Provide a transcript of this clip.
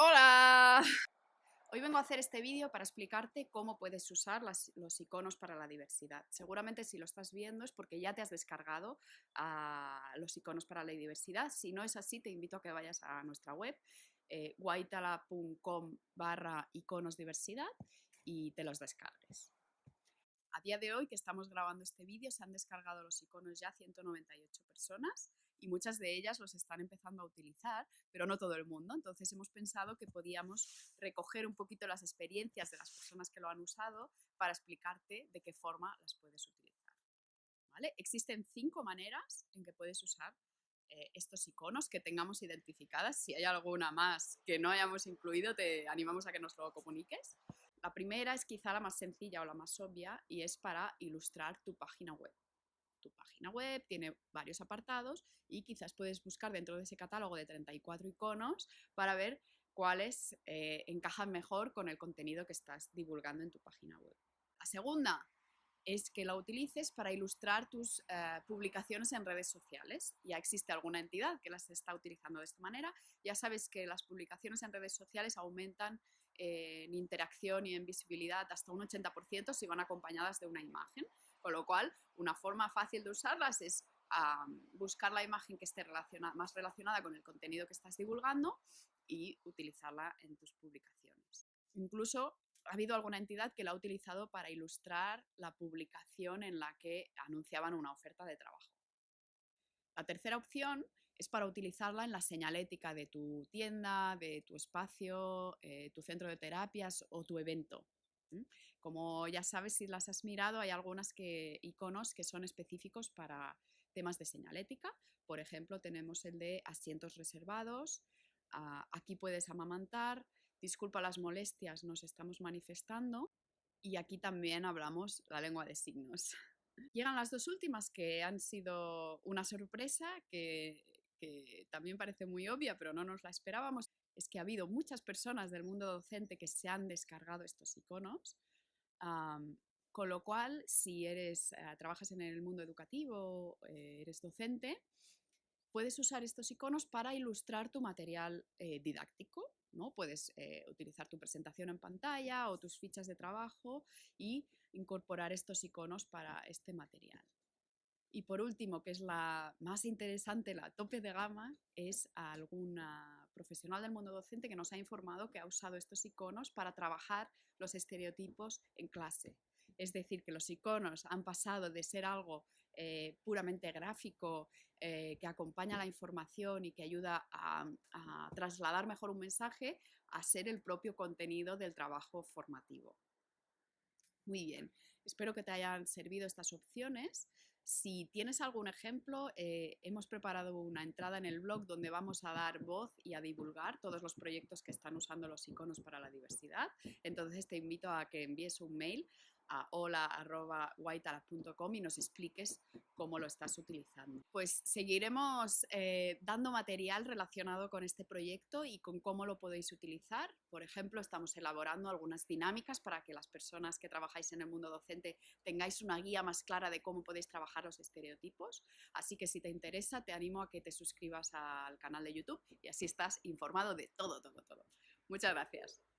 Hola. Hoy vengo a hacer este vídeo para explicarte cómo puedes usar los iconos para la diversidad. Seguramente si lo estás viendo es porque ya te has descargado ah, los iconos para la diversidad. Si no es así, te invito a que vayas a nuestra web eh, barra iconos diversidad y te los descargues. A día de hoy que estamos grabando este vídeo se han descargado los iconos ya 198 personas y muchas de ellas los están empezando a utilizar, pero no todo el mundo. Entonces hemos pensado que podíamos recoger un poquito las experiencias de las personas que lo han usado para explicarte de qué forma las puedes utilizar. ¿Vale? Existen cinco maneras en que puedes usar eh, estos iconos que tengamos identificadas. Si hay alguna más que no hayamos incluido, te animamos a que nos lo comuniques. La primera es quizá la más sencilla o la más obvia y es para ilustrar tu página web. Tu página web tiene varios apartados y quizás puedes buscar dentro de ese catálogo de 34 iconos para ver cuáles eh, encajan mejor con el contenido que estás divulgando en tu página web. La segunda es que la utilices para ilustrar tus eh, publicaciones en redes sociales. Ya existe alguna entidad que las está utilizando de esta manera. Ya sabes que las publicaciones en redes sociales aumentan en interacción y en visibilidad hasta un 80% si van acompañadas de una imagen, con lo cual una forma fácil de usarlas es buscar la imagen que esté más relacionada con el contenido que estás divulgando y utilizarla en tus publicaciones. Incluso ha habido alguna entidad que la ha utilizado para ilustrar la publicación en la que anunciaban una oferta de trabajo. La tercera opción es para utilizarla en la señalética de tu tienda, de tu espacio, eh, tu centro de terapias o tu evento. Como ya sabes, si las has mirado, hay algunas que, iconos que son específicos para temas de señalética. Por ejemplo, tenemos el de asientos reservados, ah, aquí puedes amamantar, disculpa las molestias, nos estamos manifestando y aquí también hablamos la lengua de signos. Llegan las dos últimas que han sido una sorpresa, que que también parece muy obvia, pero no nos la esperábamos, es que ha habido muchas personas del mundo docente que se han descargado estos iconos, con lo cual, si eres, eh, trabajas en el mundo educativo, eh, eres docente, puedes usar estos iconos para ilustrar tu material eh, didáctico. ¿no? Puedes utilizar tu presentación en pantalla o tus fichas de trabajo y incorporar estos iconos para este material. Y por último, que es la más interesante, la tope de gama, es alguna profesional del mundo docente que nos ha informado que ha usado estos iconos para trabajar los estereotipos en clase. Es decir, que los iconos han pasado de ser algo eh, puramente gráfico, eh, que acompaña la información y que ayuda a, a trasladar mejor un mensaje, a ser el propio contenido del trabajo formativo. Muy bien, espero que te hayan servido estas opciones. Si tienes algún ejemplo, eh, hemos preparado una entrada en el blog donde vamos a dar voz y a divulgar todos los proyectos que están usando los iconos para la diversidad. Entonces te invito a que envíes un mail a hola.whiteala.com y nos expliques cómo lo estás utilizando. Pues seguiremos eh, dando material relacionado con este proyecto y con cómo lo podéis utilizar. Por ejemplo, estamos elaborando algunas dinámicas para que las personas que trabajáis en el mundo docente tengáis una guía más clara de cómo podéis trabajar los estereotipos. Así que si te interesa, te animo a que te suscribas al canal de YouTube y así estás informado de todo, todo, todo. Muchas gracias.